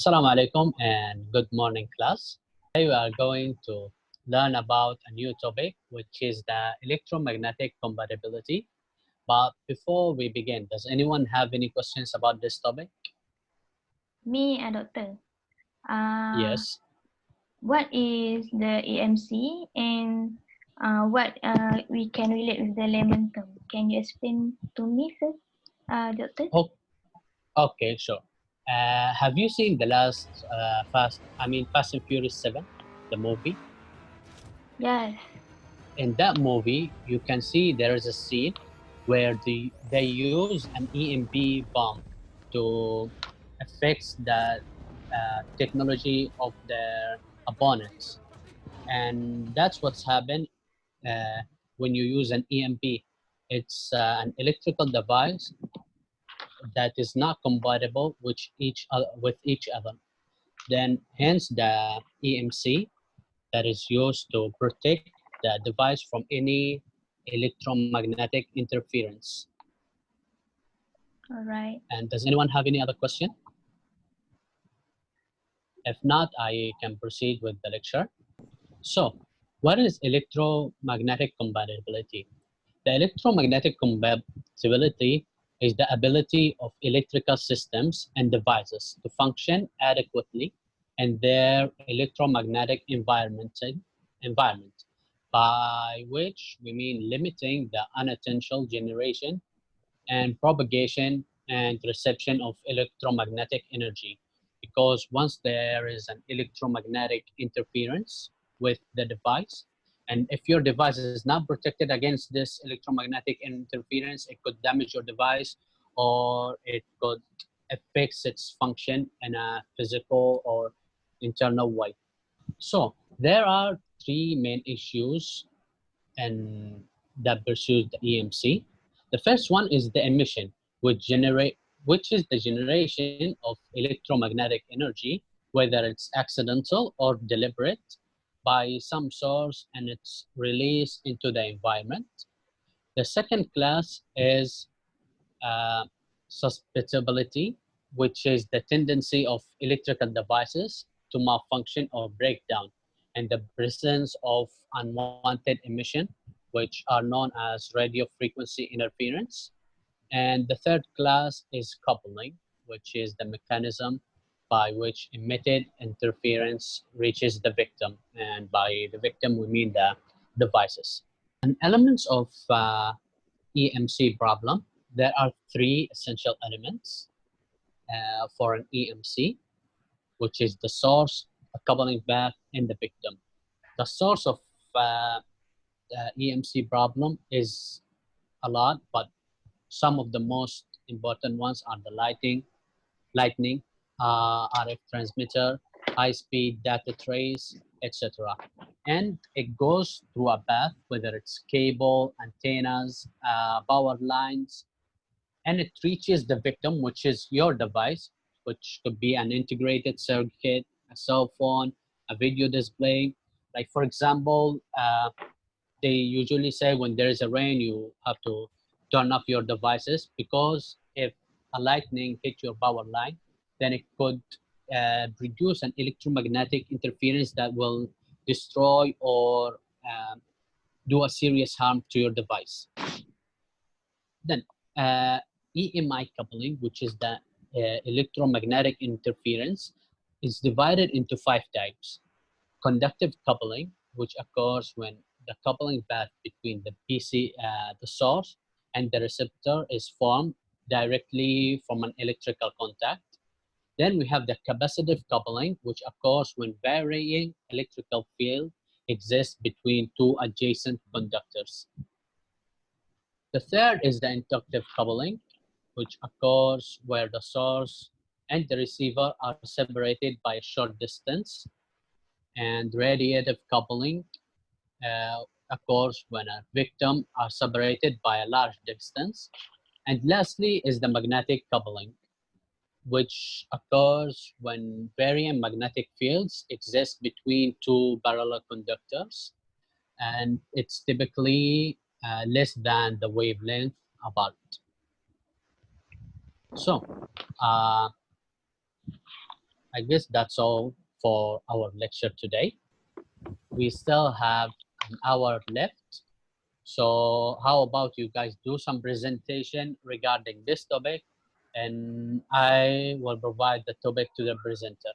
Assalamu alaikum and good morning class. Today we are going to learn about a new topic which is the electromagnetic compatibility. But before we begin, does anyone have any questions about this topic? Me, a doctor. Uh, yes. What is the EMC and uh, what uh, we can relate with the term? Can you explain to me first, uh, doctor? Oh, okay, sure. Uh, have you seen the last uh, Fast? I mean, Fast and Furious Seven, the movie. Yes. In that movie, you can see there is a scene where the they use an EMP bomb to affect the uh, technology of their opponents, and that's what's happened uh, when you use an EMP. It's uh, an electrical device that is not compatible with each other, with each other. Then hence the EMC that is used to protect the device from any electromagnetic interference. All right. And does anyone have any other question? If not, I can proceed with the lecture. So, what is electromagnetic compatibility? The electromagnetic compatibility is the ability of electrical systems and devices to function adequately in their electromagnetic environment, environment, by which we mean limiting the unintentional generation and propagation and reception of electromagnetic energy. Because once there is an electromagnetic interference with the device, and if your device is not protected against this electromagnetic interference, it could damage your device or it could affect its function in a physical or internal way. So there are three main issues and that pursues the EMC. The first one is the emission, which generate which is the generation of electromagnetic energy, whether it's accidental or deliberate, by some source and it's released into the environment. The second class is uh, susceptibility, which is the tendency of electrical devices to malfunction or breakdown and the presence of unwanted emission, which are known as radio frequency interference. And the third class is coupling, which is the mechanism by which emitted interference reaches the victim. And by the victim, we mean the devices. And elements of uh, EMC problem, there are three essential elements uh, for an EMC, which is the source, a coupling path, and the victim. The source of uh, EMC problem is a lot, but some of the most important ones are the lighting, lightning, RF transmitter, high-speed data trace, etc. And it goes through a path, whether it's cable, antennas, uh, power lines, and it reaches the victim, which is your device, which could be an integrated circuit, a cell phone, a video display. Like for example, uh, they usually say when there is a rain, you have to turn off your devices because if a lightning hit your power line, then it could uh, produce an electromagnetic interference that will destroy or um, do a serious harm to your device. Then uh, EMI coupling, which is the uh, electromagnetic interference, is divided into five types. Conductive coupling, which occurs when the coupling path between the PC, uh, the source, and the receptor is formed directly from an electrical contact. Then we have the capacitive coupling, which occurs when varying electrical field exists between two adjacent conductors. The third is the inductive coupling, which occurs where the source and the receiver are separated by a short distance. And radiative coupling uh, occurs when a victim are separated by a large distance. And lastly is the magnetic coupling, which occurs when varying magnetic fields exist between two parallel conductors and it's typically uh, less than the wavelength about. So, uh, I guess that's all for our lecture today. We still have an hour left. So how about you guys do some presentation regarding this topic and I will provide the topic to the presenter.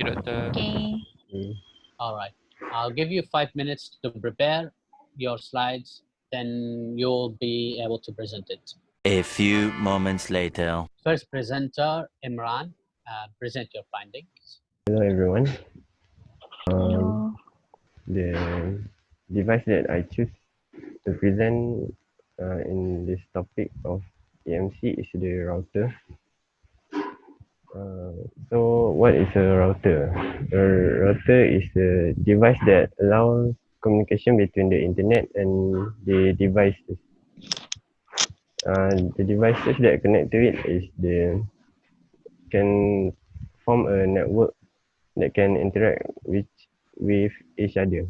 Okay, Doctor. Okay. All right. I'll give you five minutes to prepare your slides, then you'll be able to present it. A few moments later. First presenter, Imran, uh, present your findings. Hello everyone. Um, Hello. the device that I choose to present uh, in this topic of EMC is the router. Uh, so what is a router? A router is a device that allows communication between the internet and the devices. Uh, the devices that connect to it is the can form a network that can interact with with each other.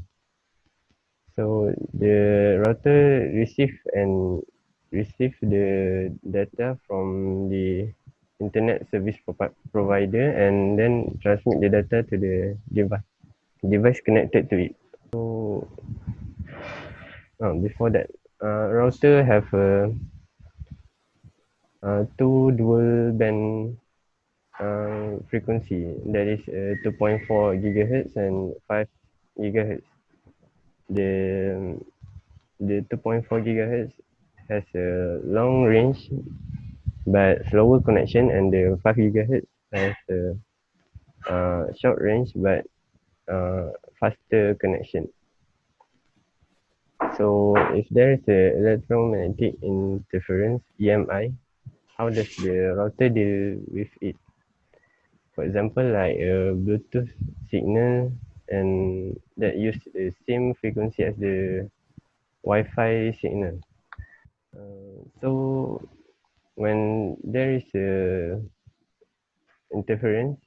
So the router receive and receive the data from the internet service provi- provider and then transmit the data to the device device connected to it. So uh, before that, uh, router have a uh, two dual band uh, frequency that is uh, 2.4 gigahertz and 5 gigahertz. The the 2.4 gigahertz has a long range but slower connection and the 5 gigahertz has a uh, short range but uh, faster connection. So if there is a electromagnetic interference EMI, how does the router deal with it? For example, like a Bluetooth signal and that use the same frequency as the Wi-Fi signal. So when there is a interference,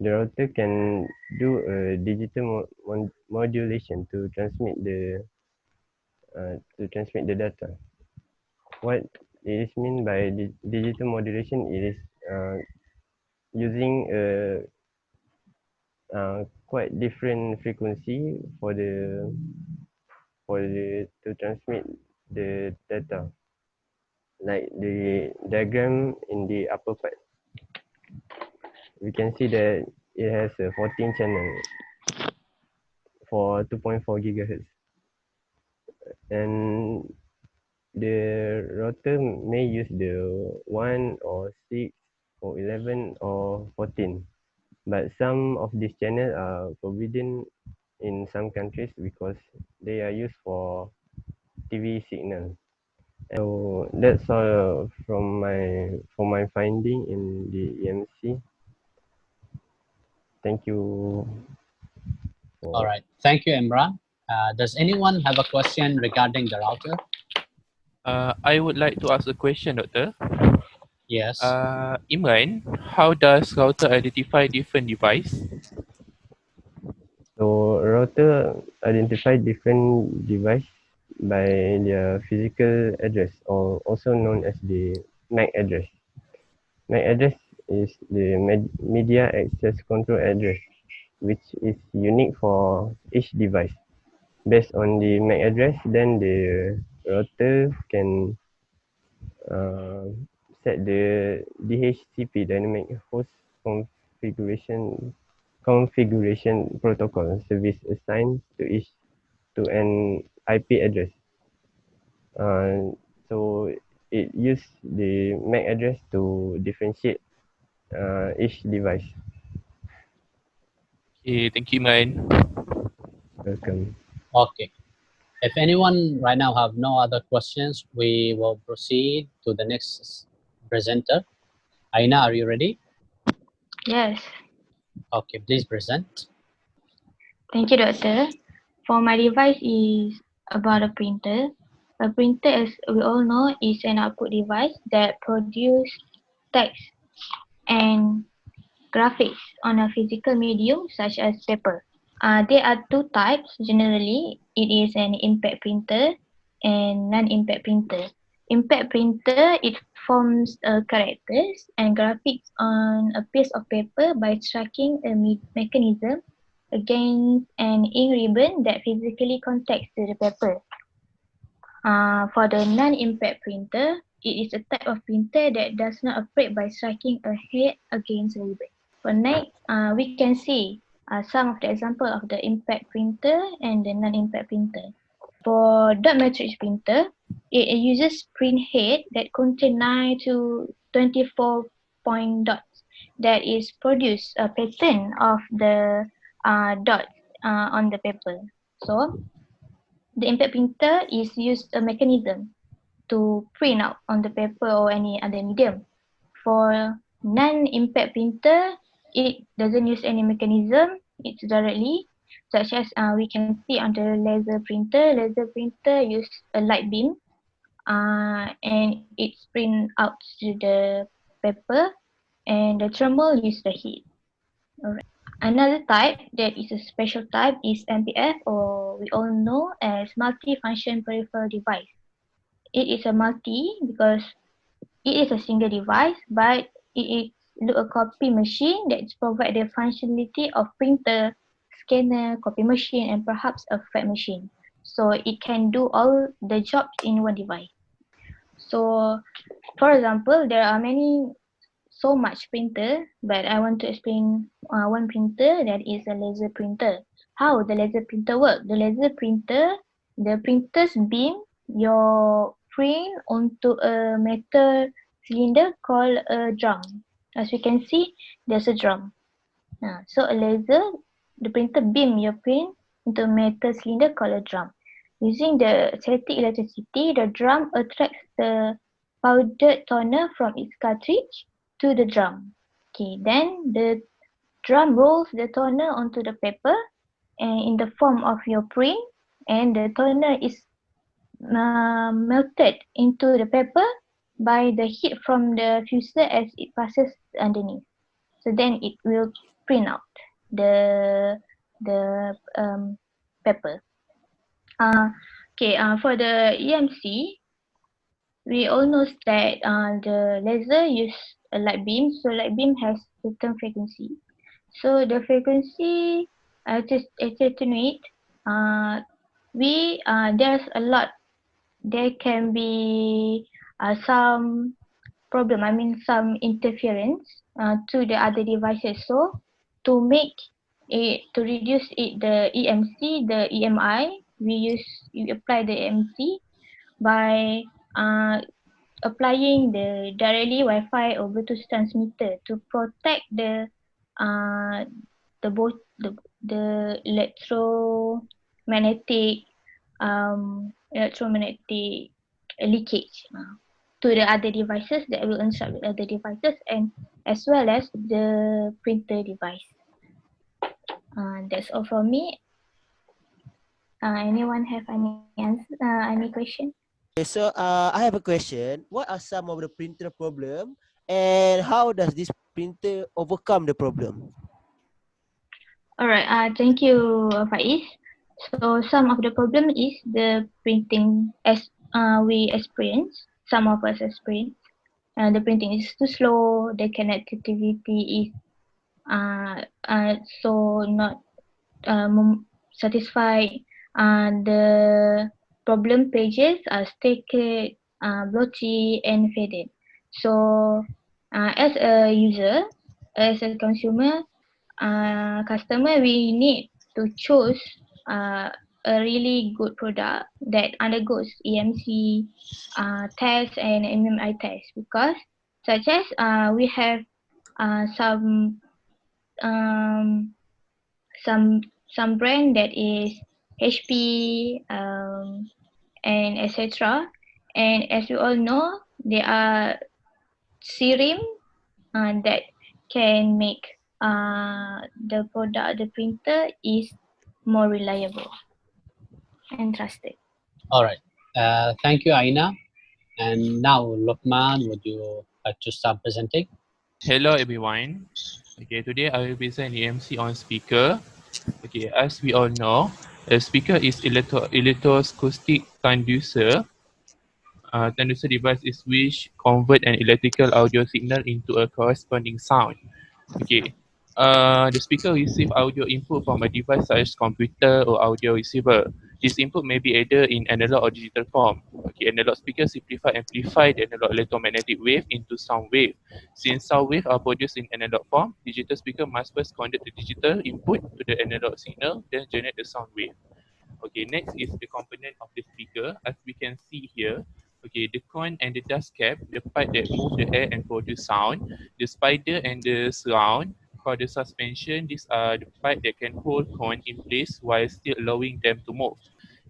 the router can do a digital mo- modulation to transmit the uh, to transmit the data. What it is mean by di- digital modulation? It is uh, using a uh, quite different frequency for the for the to transmit the data like the diagram in the upper part. We can see that it has a 14 channel for 2.4 gigahertz. And the router may use the 1 or 6 or 11 or 14 but some of these channels are forbidden in some countries because they are used for TV signal. So that's all from my for my finding in the EMC. Thank you. All right. Thank you, Imran. Uh, does anyone have a question regarding the router? Uh, I would like to ask a question, Doctor. Yes. Uh, Imran, how does router identify different device? So router identify different device by their physical address or also known as the MAC address. MAC address is the med- media access control address which is unique for each device. Based on the MAC address, then the router can uh, set the DHCP dynamic host configuration configuration protocol service assigned to each to an IP address. Uh, so it use the MAC address to differentiate uh, each device. Okay, thank you, Imran. Welcome. Okay. If anyone right now have no other questions, we will proceed to the next presenter. Aina, are you ready? Yes. Okay, please present. Thank you, doctor. For my device is about a printer. A printer, as we all know, is an output device that produce text and graphics on a physical medium such as paper. Uh, there are two types generally. It is an impact printer and non-impact printer. impact printer, it forms uh, characters and graphics on a piece of paper by striking a me mechanism against an ink ribbon that physically contacts to the paper. Uh, for the non-impact printer, it is a type of printer that does not operate by striking a head against a ribbon. For next, uh, we can see uh, some of the example of the impact printer and the non-impact printer. For dot matrix printer, it uses print head that contain 9 to 24 point dots that is produce a pattern of the dot uh, on the paper. So, the impact printer is used a mechanism to print out on the paper or any other medium. For non-impact printer, it doesn't use any mechanism, it's directly, such as uh, we can see on the laser printer. Laser printer use a light beam uh, and it print out to the paper and the thermal use the heat. Alright. Another type that is a special type is MPF or we all know as multi-function peripheral device. It is a multi because it is a single device but it is a copy machine that provide the functionality of printer, scanner, copy machine and perhaps a fax machine. So it can do all the jobs in one device. So for example, there are many so much printer, but I want to explain uh, one printer that is a laser printer. How the laser printer work? The laser printer, the printer's beam your print onto a metal cylinder called a drum. As you can see, there's a drum. Uh, so a laser, the printer beam your print into a metal cylinder called a drum. Using the static electricity, the drum attracts the powdered toner from its cartridge to the drum. Okay, then the drum rolls the toner onto the paper and in the form of your print and the toner is uh, melted into the paper by the heat from the fuser as it passes underneath. So then it will print out the the um, paper. Uh, okay, uh, for the EMC, we all know that uh, the laser use a light beam. So light beam has certain frequency. So the frequency uh, to attenuate, uh, we uh, there's a lot. There can be uh, some problem. I mean some interference uh, to the other devices. So to make it to reduce it the EMC, the EMI, we use we apply the EMC by uh, applying the directly Wi-Fi or Bluetooth transmitter to protect the uh, the both the the electromagnetic um, electromagnetic leakage uh, to the other devices that will interrupt the other devices and as well as the printer device. Uh, that's all from me. Uh, anyone have any answer, uh, any question? Okay, so uh, I have a question. What are some of the printer problem and how does this printer overcome the problem? All right, uh, thank you, Faiz. So some of the problem is the printing as uh, we experience, some of us experience. Uh, the printing is too slow, the connectivity is uh, uh, so not um, satisfied. Uh, the problem pages are stacked, uh, blotchy, and faded. So, uh, as a user, as a consumer, uh, customer, we need to choose uh, a really good product that undergoes EMC uh, test and EMI test because such as uh, we have uh, some um, some some brand that is HP, um, and etc. And as you all know, there are SIRIM uh, that can make uh, the product, the printer is more reliable and trusted. All right. Uh, thank you, Aina. And now, Lukman, would you like to start presenting? Hello everyone. Okay, today I will present EMC on speaker. Okay, as we all know, a speaker is electro electroacoustic conducer. uh, transducer device is which convert an electrical audio signal into a corresponding sound. Okay. Uh, the speaker receive audio input from a device such as computer or audio receiver. This input may be either in analog or digital form. Okay, analog speakers simplify amplify the analog electromagnetic wave into sound wave. Since sound wave are produced in analog form, digital speaker must first convert the digital input to the analog signal, then generate the sound wave. Okay, next is the component of the speaker. As we can see here, okay, the cone and the dust cap, the pipe that move the air and produce sound, the spider and the surround, called the suspension, these are the pipe that can hold cone in place while still allowing them to move.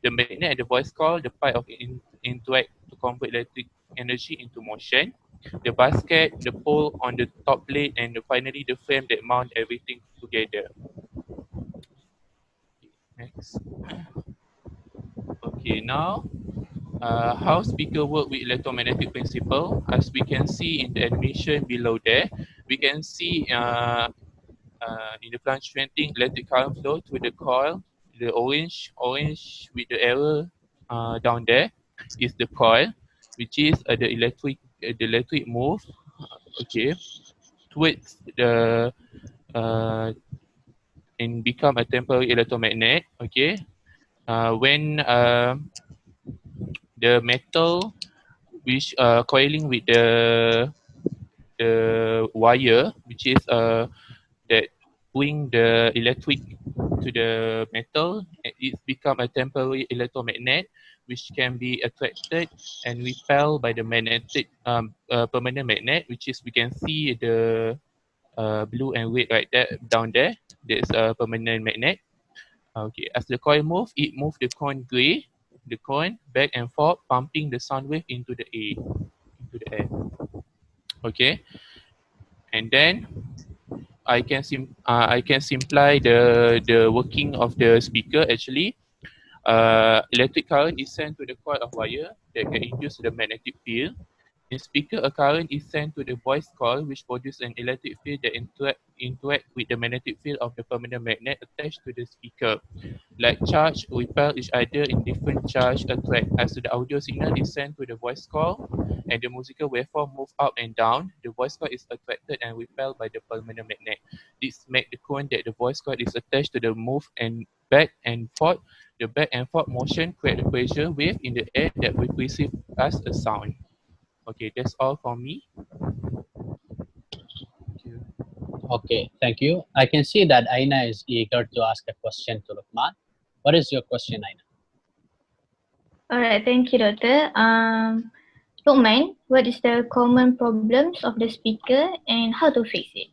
The magnet and the voice coil, the pipe of in, interact to convert electric energy into motion. The basket, the pole on the top plate, and the, finally the frame that mount everything together. Next. Okay, now uh, how speaker work with electromagnetic principle. As we can see in the animation below there, we can see uh, uh, in the fluctuating electric current flow through the coil. The orange, orange with the arrow uh, down there is the coil, which is uh, the electric, uh, the electric move. Okay, towards the uh, and become a temporary electromagnet. Okay, uh, when the metal which coiling with the the wire which is uh that bring the electric to the metal it become a temporary electromagnet which can be attracted and repelled by the magnetic um, uh, permanent magnet which is we can see the uh, blue and red right there down there. There's a permanent magnet. Okay as the coil move it move the coin gray the cone back and forth pumping the sound wave into the air into the air. Okay and then I can sim uh, I can simplify the the working of the speaker actually. Uh, electric current is sent to the coil of wire that can induce the magnetic field in speaker, a current is sent to the voice coil which produces an electric field that interact, interact with the magnetic field of the permanent magnet attached to the speaker. Like charge repel each other in different charge attract. As the audio signal is sent to the voice coil and the musical waveform move up and down, the voice coil is attracted and repelled by the permanent magnet. This make the cone that the voice coil is attached to the move and back and forth. The back and forth motion create a pressure wave in the air that we perceive as a sound. Okay, that's all for me. Okay, thank you. I can see that Aina is eager to ask a question to Lukman. What is your question, Aina? All right, thank you, Doctor. Um, Lukman, what is the common problems of the speaker and how to fix it?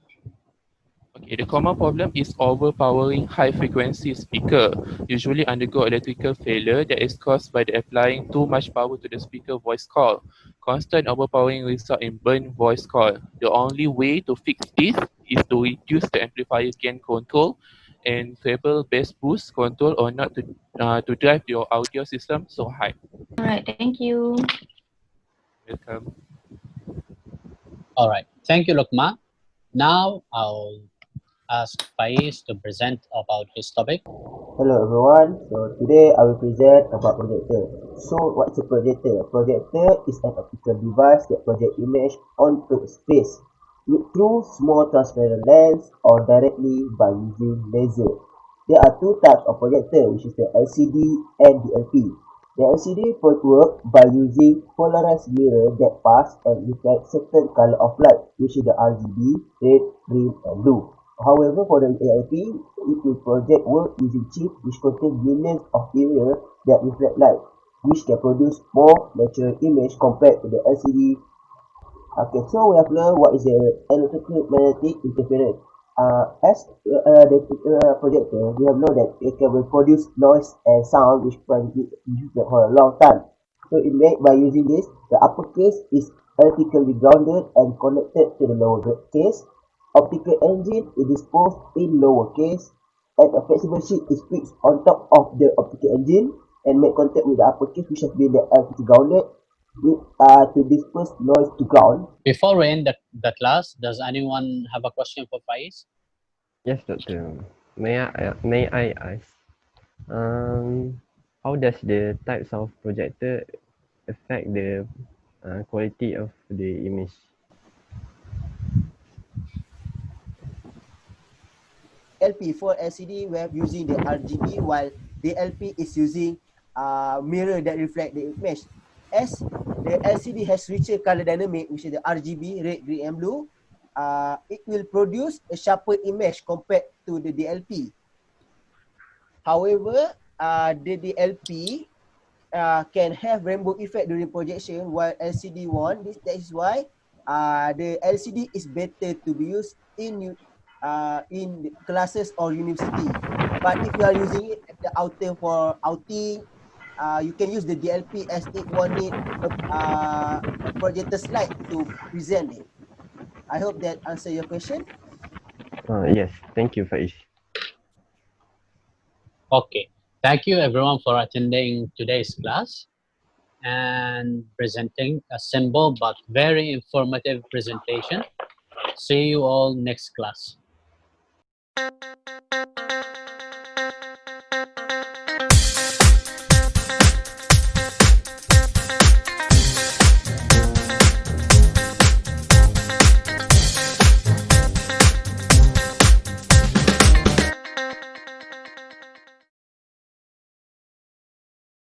Okay, the common problem is overpowering high frequency speaker, usually undergo electrical failure that is caused by the applying too much power to the speaker voice coil. Constant overpowering result in burn voice coil. The only way to fix this is to reduce the amplifier gain control and treble bass boost control or not to uh, to drive your audio system so high. All right, thank you. Welcome. All right, thank you, Lukman. Now I'll ask Faiz to present about his topic. Hello everyone. So today I will present about projector. So what's a projector? A projector is an optical device that projects image onto space with through small transparent lens or directly by using laser. There are two types of projector which is the LCD and the LP. The LCD work by using polarized mirror that pass and reflect certain color of light which is the RGB, red, green and blue. However, for the ALP, it will project work using chip which contain millions of area that reflect light, which can produce more natural image compared to the LCD. Okay, so we have learned what is the electromagnetic interference. Uh, as uh, the uh, projector, we have known that it can produce noise and sound which can be used for a long time. So it made by using this, the upper case is electrically grounded and connected to the lower case optical engine is disposed in lowercase and a flexible sheet is fixed on top of the optical engine and make contact with the upper case which has been the LCD grounded with, uh, to disperse noise to ground. Before we end the, the class, does anyone have a question for Faiz? Yes, doctor. May I may I ask, um, how does the types of projector affect the uh, quality of the image. LP for LCD we are using the RGB while the LP is using uh, mirror that reflect the image. As the LCD has richer color dynamic, which is the RGB, red, green and blue, uh, it will produce a sharper image compared to the DLP. However, uh, the DLP uh, can have rainbow effect during projection while LCD one. This, that is why uh, the LCD is better to be used in uh, in classes or university. But if you are using it at the outing for outing, uh, you can use the DLP as it one need a, uh, projector slide to present it. I hope that answer your question. Uh, yes, thank you, Faiz. Okay. Thank you everyone for attending today's class and presenting a simple but very informative presentation. See you all next class.